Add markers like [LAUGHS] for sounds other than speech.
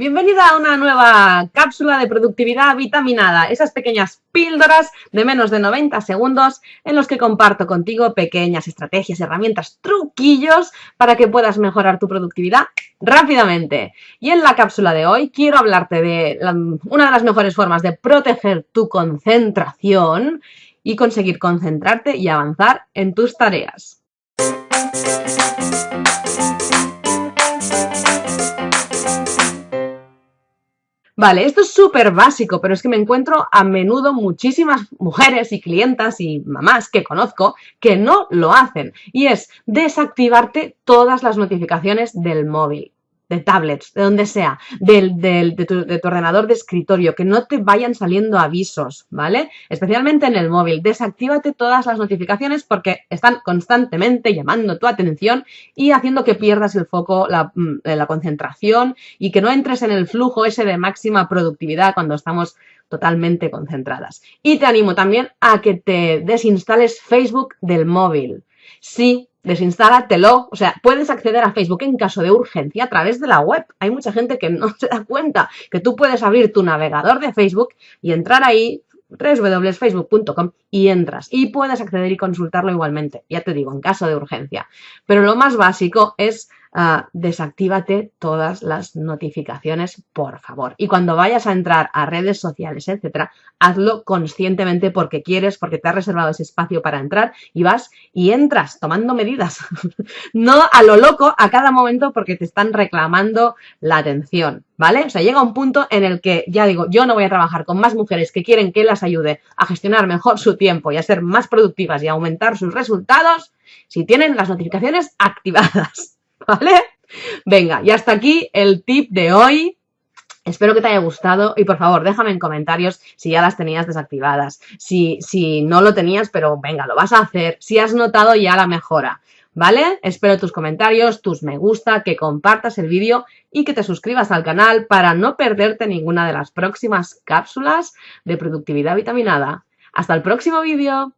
Bienvenida a una nueva cápsula de productividad vitaminada, esas pequeñas píldoras de menos de 90 segundos en los que comparto contigo pequeñas estrategias, herramientas, truquillos para que puedas mejorar tu productividad rápidamente. Y en la cápsula de hoy quiero hablarte de una de las mejores formas de proteger tu concentración y conseguir concentrarte y avanzar en tus tareas. Vale, esto es súper básico, pero es que me encuentro a menudo muchísimas mujeres y clientas y mamás que conozco que no lo hacen. Y es desactivarte todas las notificaciones del móvil de tablets, de donde sea, de, tu, ordenador de escritorio, que no te vayan saliendo avisos, ¿vale? Especialmente en el móvil. Desactívate todas las notificaciones porque están constantemente llamando tu atención y haciendo que pierdas el foco, la, mm, la concentración y que no entres en el flujo ese de máxima productividad cuando estamos totalmente concentradas. Y te animo también a que te desinstales Facebook del móvil. Sí, desinstálatelo. O sea, puedes acceder a Facebook en caso de urgencia a través de la web. Hay mucha gente que no [LAUGHS] se da cuenta que tú puedes abrir tu navegador de Facebook y entrar ahí www.facebook.com y entras y puedes acceder y consultarlo igualmente, ya te digo, en caso de urgencia. Pero lo más básico es uh, desactívate todas las notificaciones, por favor. Y cuando vayas a entrar a redes sociales, etcétera, hazlo conscientemente porque quieres, porque te has reservado ese espacio para entrar y vas y entras tomando medidas. [LAUGHS] no a lo loco a cada momento porque te están reclamando la atención. ¿Vale? O sea, llega un punto en el que ya digo, yo no voy a trabajar con más mujeres que quieren que las ayude a gestionar mejor su tiempo y a ser más productivas y a aumentar sus resultados si tienen las notificaciones activadas. ¿Vale? Venga, y hasta aquí el tip de hoy. Espero que te haya gustado y por favor déjame en comentarios si ya las tenías desactivadas, si, si no lo tenías pero venga, lo vas a hacer, si has notado ya la mejora, ¿vale? Espero tus comentarios, tus me gusta, que compartas el vídeo y que te suscribas al canal para no perderte ninguna de las próximas cápsulas de productividad vitaminada. Hasta el próximo vídeo.